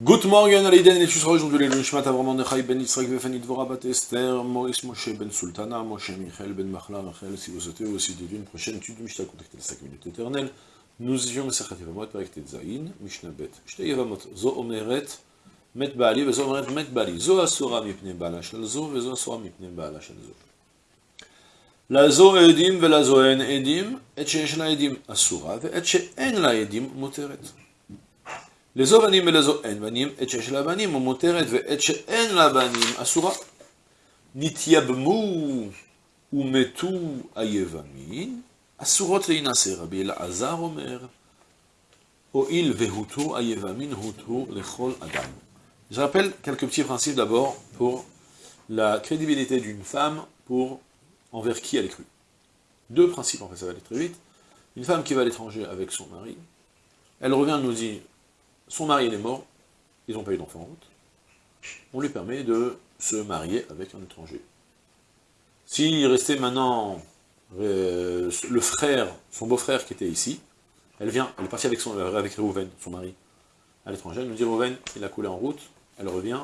Good morning, Aleiden, et tu seras aujourd'hui le Nishmat Avram Nechai ben Yitzhak Vefani Dvora Bat Esther, Maurice Moshe ben Sultana, Moshe Michel ben Machla Rachel, si vous souhaitez aussi dédier une prochaine étude de Mishnah contactez les 5 minutes éternelles. Nous étions Mishnah Bet. Zo Omeret, Met Vezo Omeret Met Zo Asura Mipne Asura Mipne. La Zo Edim, Vela Zo En Edim, Et Edim Asura, La Edim Moteret. Je rappelle quelques petits principes d'abord pour la crédibilité d'une femme pour envers qui elle est crue. Deux principes, en fait, ça va aller très vite. Une femme qui va à l'étranger avec son mari, elle revient nous dit son mari est mort, ils n'ont pas eu d'enfant en route, on lui permet de se marier avec un étranger. S'il restait maintenant euh, le frère, son beau-frère qui était ici, elle vient, elle est partie avec, son, Réhouven, son mari, à l'étranger, elle nous dit Réhouven, il a coulé en route, elle revient,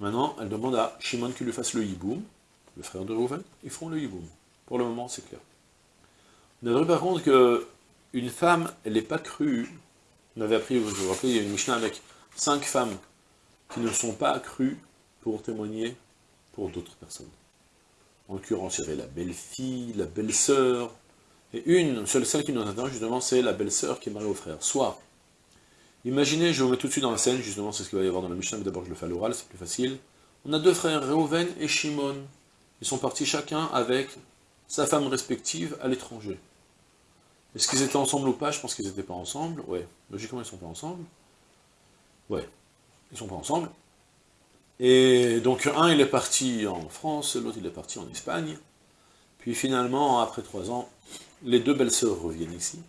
maintenant elle demande à Shimon qu'il lui fasse le hiboum, le frère de Réhouven, ils feront le hiboum. Pour le moment, c'est clair. On a vu par contre qu'une femme, elle n'est pas crue on avait appris, vous vous rappelez, il y a une Mishnah avec cinq femmes qui ne sont pas crues pour témoigner pour d'autres personnes. En l'occurrence, il y avait la belle-fille, la belle-sœur, et une, seule celle qui nous intéresse justement, c'est la belle-sœur qui est mariée au frère. Soit, imaginez, je vous mets tout de suite dans la scène, justement, c'est ce qu'il va y avoir dans la Mishnah, mais d'abord je le fais à l'oral, c'est plus facile. On a deux frères, Reuven et Shimon. Ils sont partis chacun avec sa femme respective à l'étranger. Est-ce qu'ils étaient ensemble ou pas? Je pense qu'ils n'étaient pas ensemble. Ouais. Logiquement, ils ne sont pas ensemble. Ouais. Ils ne sont pas ensemble. Et donc, un, il est parti en France, l'autre, il est parti en Espagne. Puis finalement, après trois ans, les deux belles-sœurs reviennent ici.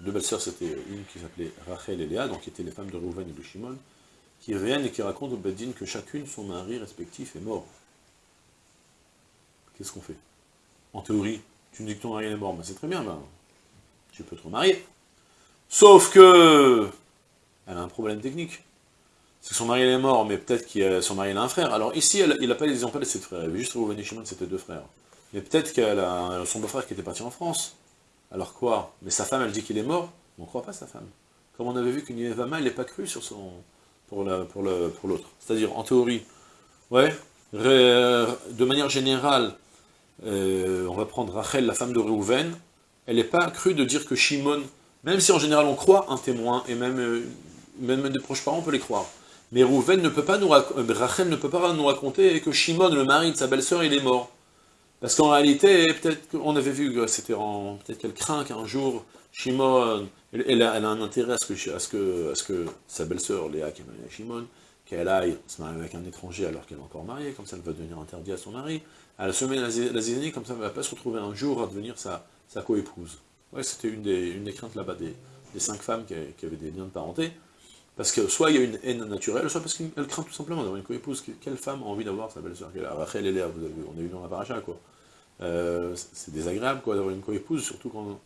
deux belles-sœurs, c'était une qui s'appelait Rachel et Léa, donc qui étaient les femmes de Rouven et de Shimon, qui reviennent et qui racontent au Bedin que chacune, son mari respectif, est mort. Qu'est-ce qu'on fait? En théorie, tu me dis que ton mari est mort, mais c'est très bien, ben, tu peux te remarier. Sauf que, elle a un problème technique. C'est que son mari est mort, mais peut-être que son mari a un frère. Alors ici, il n'a pas, ils n'ont pas laissé de frères. Il avait juste Rouven et Shimon, c'était deux frères. Mais peut-être qu'elle a son beau-frère qui était parti en France. Alors quoi? Mais sa femme, elle dit qu'il est mort. On ne croit pas sa femme. Comme on avait vu qu'une Yevama, elle n'est pas crue sur son, pour l'autre. Pour pour C'est-à-dire, en théorie, ouais, de manière générale, euh, on va prendre Rachel, la femme de Rouven, elle n'est pas crue de dire que Shimon, même si en général on croit un témoin, et même, euh, même des proches parents, on peut les croire. Mais Rouven ne peut pas nous euh, Rachel ne peut pas nous raconter que Shimon, le mari de sa belle-sœur, il est mort. Parce qu'en réalité, peut-être qu'on avait vu, c'était peut-être qu'elle craint qu'un jour, Shimon, elle, a, un intérêt à ce que, sa belle-sœur, Léa, qui est mariée à Shimon, qu'elle aille se marier avec un étranger alors qu'elle est encore mariée, comme ça elle va devenir interdite à son mari. Elle se met la, la comme ça elle ne va pas se retrouver un jour à devenir sa, sa co-épouse. Ouais, c'était une des, une des craintes là-bas des, des, cinq femmes qui, avaient des liens de parenté. Parce que soit il y a une haine naturelle, soit parce qu'elle craint tout simplement d'avoir une co-épouse. Quelle femme a envie d'avoir sa belle-sœur Rachel et Léa, vous avez, on a eu dans la paracha, quoi. Euh, c'est désagréable, quoi, d'avoir une co-épouse, surtout quand...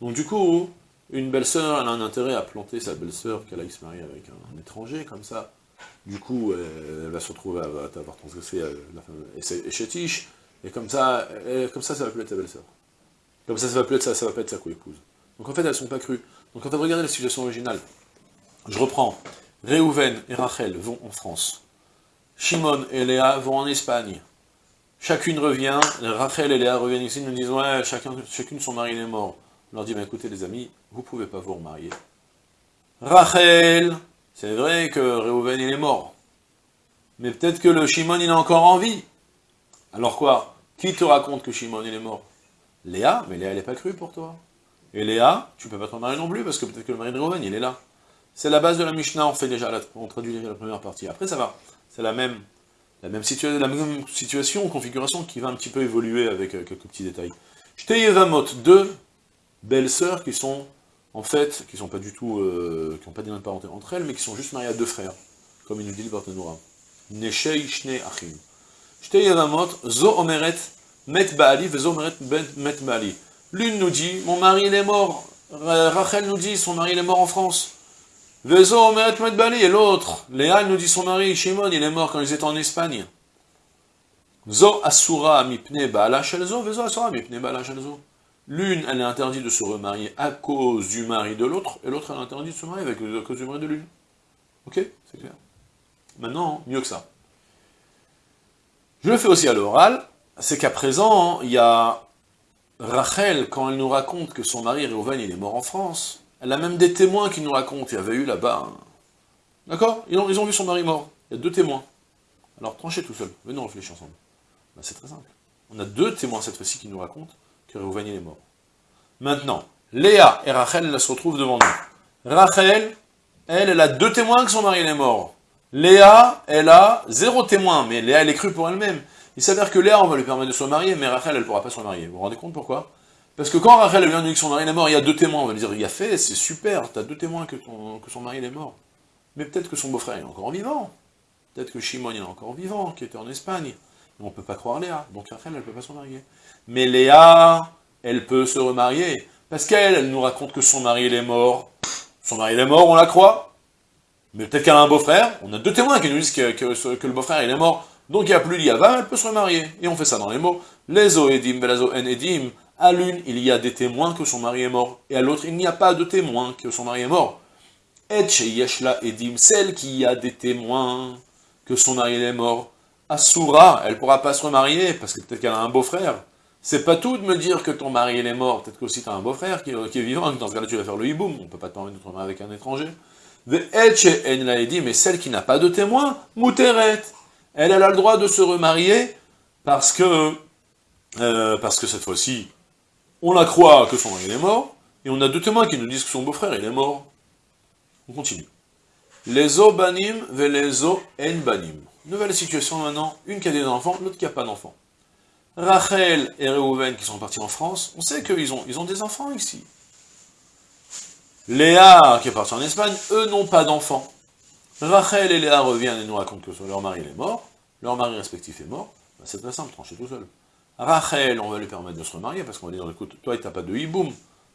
Donc du coup, une belle-sœur, elle a un intérêt à planter sa belle-sœur, qu'elle aille se marier avec un, étranger, comme ça. Du coup, elle, va se retrouver à, avoir transgressé euh, la femme et, chétiche, et comme ça, comme ça, ça va plus être sa belle-sœur. Comme ça, ça va plus être ça, ça va pas être sa co-épouse. Donc en fait, elles sont pas crues. Donc en fait, regardez la situation originale. Je reprends. Réhouven et Rachel vont en France. Shimon et Léa vont en Espagne. Chacune revient, Rachel et Léa reviennent ici, nous disent, ouais, chacun, chacune son mari est mort. On leur dit, bah, écoutez les amis, vous pouvez pas vous remarier. Rachel, c'est vrai que Réhouven il est mort. Mais peut-être que le Shimon il a encore envie. Alors quoi? Qui te raconte que Shimon il est mort? Léa, mais Léa, elle n'est pas crue pour toi. Et Léa, tu peux pas te marier non plus, parce que peut-être que le mari de Reuven, il est là. C'est la base de la Mishnah, on fait déjà, traduit déjà la première partie. Après, ça va. C'est la même, la situation, configuration, qui va un petit peu évoluer avec euh, quelques petits détails. Yevamot, deux belles sœurs qui sont, en fait, qui sont pas du tout, euh, qui n'ont pas de parenté entre elles, mais qui sont juste mariées à deux frères, comme il nous dit le Barthénoura. Neshei Shne Achim. Yevamot, Zo Omeret Baali. L'une nous dit, mon mari il est mort. Rachel nous dit, son mari il est mort en France. Et l'autre, Léa, nous dit son mari, Shimon, il est mort quand ils étaient en Espagne. Zo Asura Mipne Shelzo, Vezo Asura Mipne Shelzo. L'une, elle est interdite de se remarier à cause du mari de l'autre, et l'autre, elle est interdite de se marier avec, à cause du mari de l'une. Ok C'est clair. Maintenant, mieux que ça. Je le fais aussi à l'oral, c'est qu'à présent, il y a Rachel, quand elle nous raconte que son mari Réhouven, est mort en France, elle a même des témoins qui nous racontent, il y avait eu là-bas, d'accord? Ils ont, vu son mari mort, il y a deux témoins. Alors tranchez tout seul, venez réfléchir ensemble. Ben, c'est très simple. On a deux témoins cette fois-ci qui nous racontent que Réhouven est mort. Maintenant, Léa et Rachel, se retrouvent devant nous. Rachel, elle, elle a deux témoins que son mari est mort. Léa, elle a zéro témoin, mais Léa, elle est crue pour elle-même. Il s'avère que Léa, on va lui permettre de se marier, mais Rachel, elle ne pourra pas se marier. Vous vous rendez compte pourquoi? Parce que quand Rachel vient de dire que son mari est mort, il y a deux témoins, on va lui dire, il a fait, c'est super, tu as deux témoins que, son mari est mort. Mais peut-être que son beau-frère est encore vivant. Peut-être que Shimon est encore vivant, qui était en Espagne. On ne peut pas croire Léa, donc Rachel, elle ne peut pas se marier. Mais Léa, elle peut se remarier, parce qu'elle, elle nous raconte que son mari, est mort. Son mari, est mort, on la croit. Mais peut-être qu'elle a un beau-frère, on a deux témoins qui nous disent que, que, le beau-frère, est mort, donc il n'y a plus d'Iava, elle peut se remarier. Et on fait ça dans les mots. Les Oedim, Belazo En Edim, à l'une, il y a des témoins que son mari est mort, et à l'autre, il n'y a pas de témoins que son mari est mort. Et Yeshla Edim, celle qui a des témoins que son mari est mort, Asura, elle pourra pas se remarier, parce que peut-être qu'elle a un beau-frère. C'est pas tout de me dire que ton mari est mort, peut-être qu'aussi tu as un beau-frère qui, est vivant, dans ce cas-là tu vas faire le hiboum, on peut pas te permettre de te remarier avec un étranger. Mais celle qui n'a pas de témoin, Mouteret, elle, a le droit de se remarier, parce que, euh, parce que cette fois-ci, on la croit que son mari est mort, et on a deux témoins qui nous disent que son beau-frère est mort. On continue. Les banim ve les en banim. Nouvelle situation maintenant, une qui a des enfants, l'autre qui n'a pas d'enfants. Rachel et Reuven qui sont partis en France, on sait qu'ils ont, ils ont des enfants ici. Léa qui est partie en Espagne, eux n'ont pas d'enfants. Rachel et Léa reviennent et nous racontent que leur mari est mort, leur mari respectif est mort, ben, c'est très simple, trancher tout seul. Rachel, on va lui permettre de se remarier, parce qu'on va dire, écoute, toi, tu n'as pas de hiboum,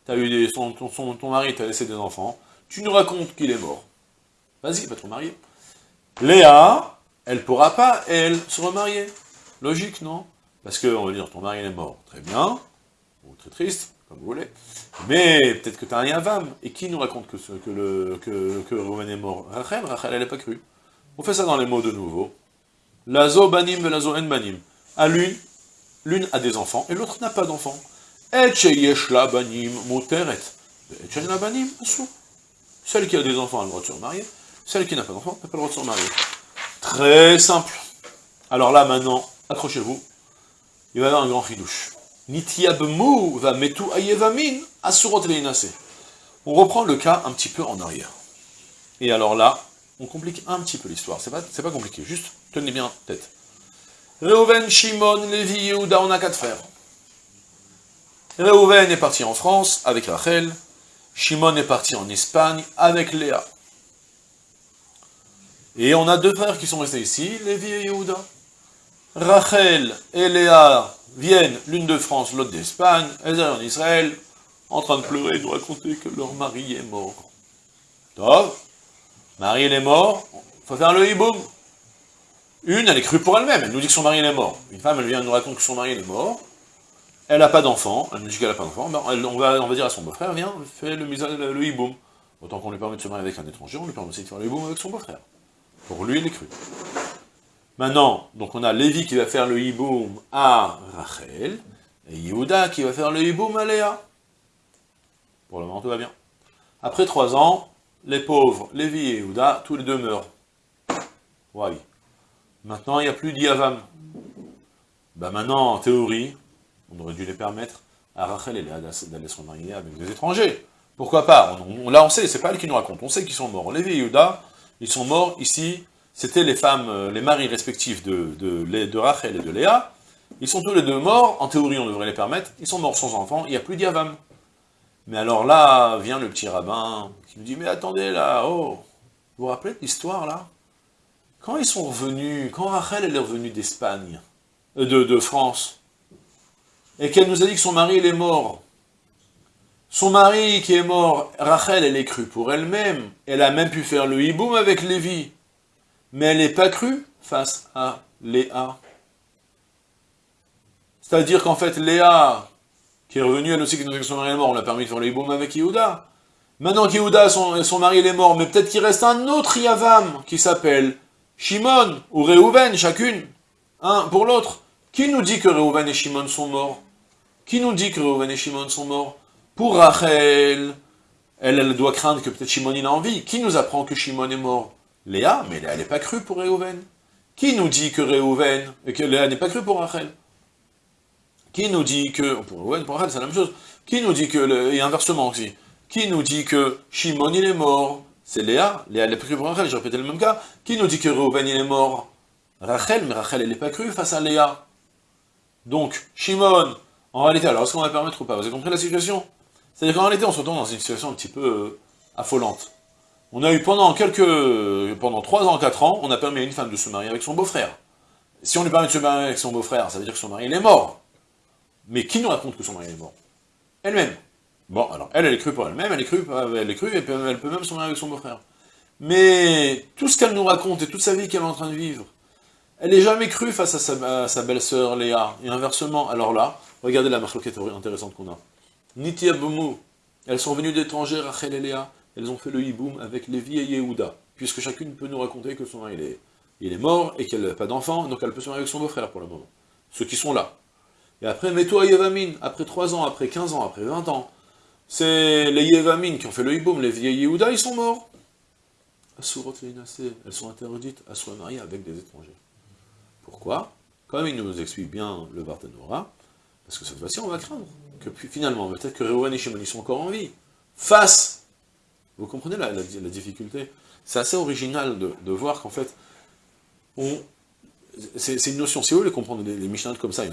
as eu des, ton, ton mari t'a laissé des enfants, tu nous racontes qu'il est mort. Vas-y, va te remarier. Léa, elle pourra pas, elle, se remarier. Logique, non? Parce qu'on va dire, ton mari est mort, très bien, ou très triste, comme vous voulez, mais peut-être que tu as un yavam, et qui nous raconte que, que, le, que est mort? Rachel, Rachel, elle n'est pas crue. On fait ça dans les mots de nouveau. Lazo banim, lazo en banim. À l'une, l'une a des enfants, et l'autre n'a pas d'enfants. Et la banim moteret. Et la banim Celle qui a des enfants a le droit de se remarier, celle qui n'a pas d'enfants n'a pas le droit de se remarier. Très simple. Alors là, maintenant, accrochez-vous, il va y avoir un grand ridouche. Nitiabmu va metu ayevamin asurot On reprend le cas un petit peu en arrière. Et alors là, on complique un petit peu l'histoire. C'est pas, compliqué, juste tenez bien tête. Reuven, Shimon, Lévi, Yehuda, on a quatre frères. Reuven est parti en France avec Rachel. Shimon est parti en Espagne avec Léa. Et on a deux frères qui sont restés ici, Lévi et Yehuda. Rachel et Léa viennent, l'une de France, l'autre d'Espagne, elles sont en Israël, en train de pleurer, de raconter que leur mari est mort. Top, mari est mort, faut faire le hiboum. Une, elle est crue pour elle-même, elle nous dit que son mari est mort. Une femme, elle vient nous raconter que son mari est mort, elle n'a pas d'enfant, elle nous dit qu'elle n'a pas d'enfant, ben, on, va, dire à son beau-frère, viens, fais le, le, le hiboum. Autant qu'on lui permet de se marier avec un étranger, on lui permet aussi de faire le hiboum avec son beau-frère. Pour lui, il est cru. Maintenant, donc on a Lévi qui va faire le hiboum à Rachel, et Yehuda qui va faire le hiboum à Léa. Pour le moment, tout va bien. Après trois ans, les pauvres, Lévi et Yehuda, tous les deux meurent. Oui. Maintenant, il n'y a plus d'Yavam. Ben maintenant, en théorie, on aurait dû les permettre à Rachel et Léa d'aller se remarier avec des étrangers. Pourquoi pas? Là, on sait, c'est pas elle qui nous raconte, on sait qu'ils sont morts. Lévi et Yehuda, ils sont morts ici, c'était les femmes, euh, les maris respectifs de, de, Rachel et de Léa, ils sont tous les deux morts, en théorie on devrait les permettre, ils sont morts sans enfants, il n'y a plus d'Yavam. Mais alors là, vient le petit rabbin, qui me dit, mais attendez là, oh, vous vous rappelez de l'histoire là? Quand ils sont revenus, quand Rachel est revenue d'Espagne, euh, de, de France, et qu'elle nous a dit que son mari il est mort, son mari qui est mort, Rachel, elle est crue pour elle-même, elle a même pu faire le hiboum avec Lévi, mais elle n'est pas crue face à Léa. C'est-à-dire qu'en fait, Léa, qui est revenue, elle aussi, qui nous que son mari est mort, on l'a permis de faire le hiboum avec Yehuda. Maintenant qu'Yehuda, son, son mari, est mort, mais peut-être qu'il reste un autre Yavam, qui s'appelle Shimon, ou Reuven, chacune, un pour l'autre. Qui nous dit que Reuven et Shimon sont morts? Qui nous dit que Reuven et Shimon sont morts? Pour Rachel, elle, elle doit craindre que peut-être Shimon il a envie. Qui nous apprend que Shimon est mort? Léa, mais elle n'est pas crue pour Reuven. Qui nous dit que Reuven, et que Léa n'est pas crue pour Rachel? Qui nous dit que, pour pour c'est la même chose. Qui nous dit que, et inversement aussi, qui nous dit que Shimon il est mort? C'est Léa, Léa n'est pas crue pour Rachel, j'ai répété le même cas. Qui nous dit que Reuven il est mort? Rachel, mais Rachel elle n'est pas crue face à Léa. Donc, Shimon, en réalité, alors est-ce qu'on va permettre ou pas? Vous avez compris la situation C'est-à-dire qu'en réalité, on se retrouve dans une situation un petit peu euh, affolante. On a eu pendant quelques, pendant 3 ans, 4 ans, on a permis à une femme de se marier avec son beau-frère. Si on lui permet de se marier avec son beau-frère, ça veut dire que son mari, il est mort. Mais qui nous raconte que son mari est mort? Elle-même. Bon, alors, elle, elle est crue pour elle-même, elle est crue, elle est crue, elle peut, elle peut même se marier avec son beau-frère. Mais tout ce qu'elle nous raconte et toute sa vie qu'elle est en train de vivre, elle n'est jamais crue face à sa, belle-sœur Léa, et inversement. Alors là, regardez la marloquette intéressante qu'on a. Niti Abumou, elles sont venues d'étrangers, Rachel et Léa, elles ont fait le hiboum avec Lévi et Yehuda, puisque chacune peut nous raconter que son mari est, est mort et qu'elle n'a pas d'enfant, donc elle peut se marier avec son beau-frère pour le moment. Ceux qui sont là. Et après, Meto Yevamin, après 3 ans, après 15 ans, après 20 ans, c'est les Yevamin qui ont fait le hiboum, les et Yehuda, ils sont morts. Asurot elles sont interdites à se marier avec des étrangers. Pourquoi? Comme il nous explique bien le Barthénora, parce que cette fois-ci, on va craindre que finalement, peut-être que Réouan et Shimon sont encore en vie, face, vous comprenez la, difficulté? C'est assez original de, voir qu'en fait, c'est une notion, si vous voulez comprendre les, les comme ça,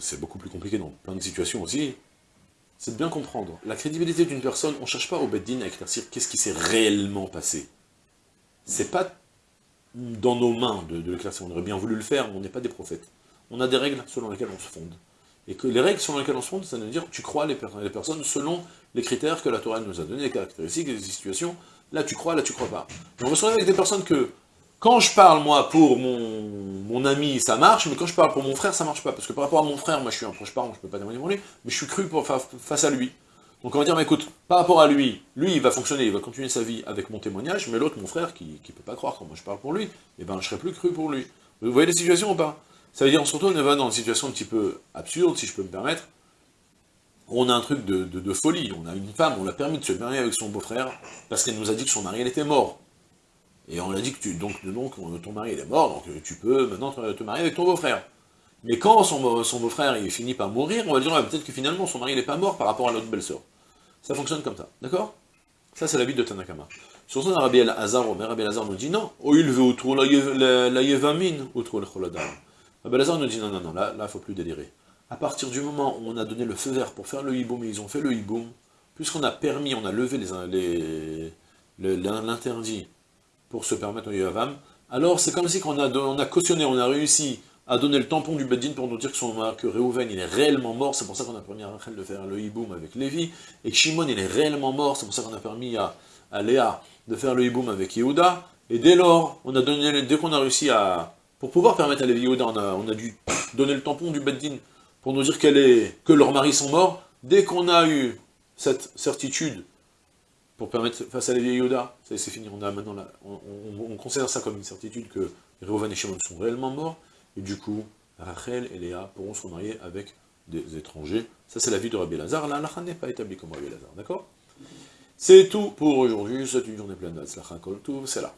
c'est beaucoup plus compliqué dans plein de situations aussi, c'est de bien comprendre. La crédibilité d'une personne, on ne cherche pas au Beddin à éclaircir qu'est-ce qui s'est réellement passé. C'est pas dans nos mains de, de l'éclaircir. On aurait bien voulu le faire, mais on n'est pas des prophètes. On a des règles selon lesquelles on se fonde. Et que les règles selon lesquelles on se fonde, ça veut dire tu crois les, personnes selon les critères que la Torah nous a donnés, les caractéristiques, les situations. Là tu crois, là tu crois pas. on se retrouve avec des personnes que, quand je parle moi pour mon, mon, ami, ça marche, mais quand je parle pour mon frère, ça marche pas. Parce que par rapport à mon frère, moi je suis un proche parent, je peux pas témoigner pour lui, mais je suis cru pour, face à lui. Donc on va dire, mais écoute, par rapport à lui, lui il va fonctionner, il va continuer sa vie avec mon témoignage, mais l'autre, mon frère, qui ne peut pas croire quand moi je parle pour lui, eh ben je serai plus cru pour lui. Vous voyez les situations ou pas? Ça veut dire, on se dans une situation un petit peu absurde, si je peux me permettre, on a un truc de, folie, on a une femme, on l'a permis de se marier avec son beau-frère, parce qu'elle nous a dit que son mari, elle était mort. Et on l'a dit que tu, donc, ton mari, est mort, donc tu peux maintenant te, marier avec ton beau-frère. Mais quand son, beau-frère finit par mourir, on va dire peut-être que finalement son mari n'est pas mort par rapport à l'autre belle-sœur. Ça fonctionne comme ça, d'accord? Ça c'est la de Tanakama. Sur son Rabbi El-Hazar, Rabbi El-Hazar nous dit non, oh, il veut autour la yevamine, autour le choladar. Rabbi El-Hazar nous dit non, non, non, là, il ne faut plus délirer. À partir du moment où on a donné le feu vert pour faire le hiboum, et ils ont fait le hiboum, puisqu'on a permis, on a levé l'interdit pour se permettre au yavam, alors c'est comme si on a, on a cautionné, on a réussi a donné le tampon du Beddin pour nous dire que, son, que Reuven il est réellement mort, c'est pour ça qu'on a permis à Rachel de faire le hiboum avec Lévi, et que Shimon il est réellement mort, c'est pour ça qu'on a permis à, Léa de faire le hiboum avec Yehuda, et dès lors, on a donné, dès qu'on a réussi à... Pour pouvoir permettre à Lévi Yehuda, on a, on a dû donner le tampon du Beddin pour nous dire est, que leurs maris sont morts, dès qu'on a eu cette certitude pour permettre face à Lévi Yehuda, c'est fini, on a maintenant on, considère ça comme une certitude que Reuven et Shimon sont réellement morts, et du coup, Rachel et Léa pourront se marier avec des étrangers. Ça, c'est la vie de Rabbi Lazare. La n'est pas établie comme Rabbi Lazare, d'accord? C'est tout pour aujourd'hui. C'est une journée pleine de c'est là.